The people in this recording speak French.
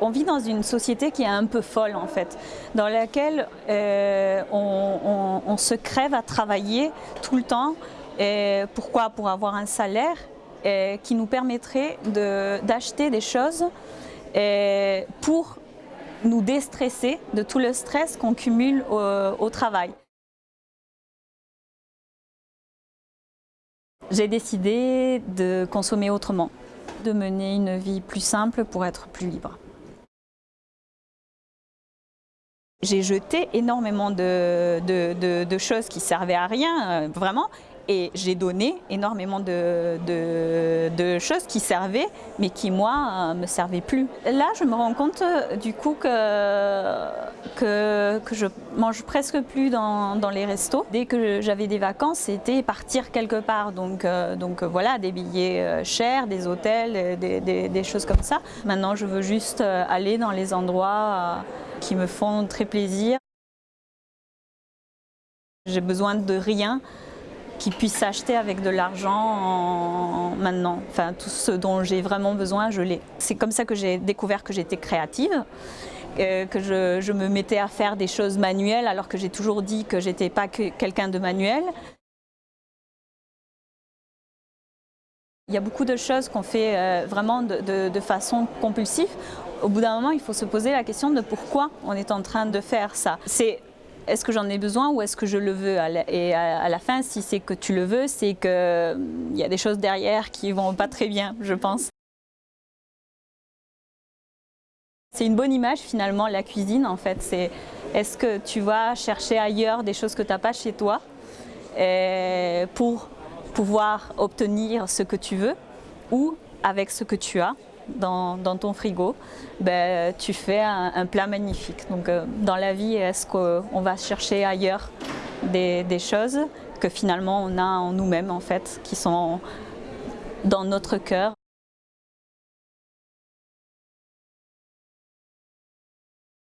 On vit dans une société qui est un peu folle en fait, dans laquelle euh, on, se crève à travailler tout le temps. Pourquoi? Pour avoir un salaire qui nous permettrait d'acheter des choses pour nous déstresser de tout le stress qu'on cumule au travail. J'ai décidé de consommer autrement, de mener une vie plus simple pour être plus libre. J'ai jeté énormément de, choses qui servaient à rien, euh, vraiment, et j'ai donné énormément de, choses qui servaient, mais qui, moi, ne euh, me servaient plus. Là, je me rends compte, euh, du coup, que, que, je mange presque plus dans, les restos. Dès que j'avais des vacances, c'était partir quelque part. Donc, euh, donc voilà, des billets chers, des hôtels, des, choses comme ça. Maintenant, je veux juste aller dans les endroits qui me font très plaisir. J'ai besoin de rien qui puisse s'acheter avec de l'argent maintenant. Enfin, tout ce dont j'ai vraiment besoin, je l'ai. C'est comme ça que j'ai découvert que j'étais créative, euh, que je, me mettais à faire des choses manuelles alors que j'ai toujours dit que j'étais pas quelqu'un de manuel. Il y a beaucoup de choses qu'on fait euh, vraiment de, de, façon compulsive. Au bout d'un moment, il faut se poser la question de pourquoi on est en train de faire ça. C'est est-ce que j'en ai besoin ou est-ce que je le veux Et à la fin, si c'est que tu le veux, c'est qu'il hum, y a des choses derrière qui vont pas très bien, je pense. C'est une bonne image finalement, la cuisine en fait. C'est est-ce que tu vas chercher ailleurs des choses que tu n'as pas chez toi pour pouvoir obtenir ce que tu veux ou avec ce que tu as dans, ton frigo, ben, tu fais un, plat magnifique. Donc euh, dans la vie, est-ce qu'on va chercher ailleurs des, choses que finalement on a en nous-mêmes en fait, qui sont dans notre cœur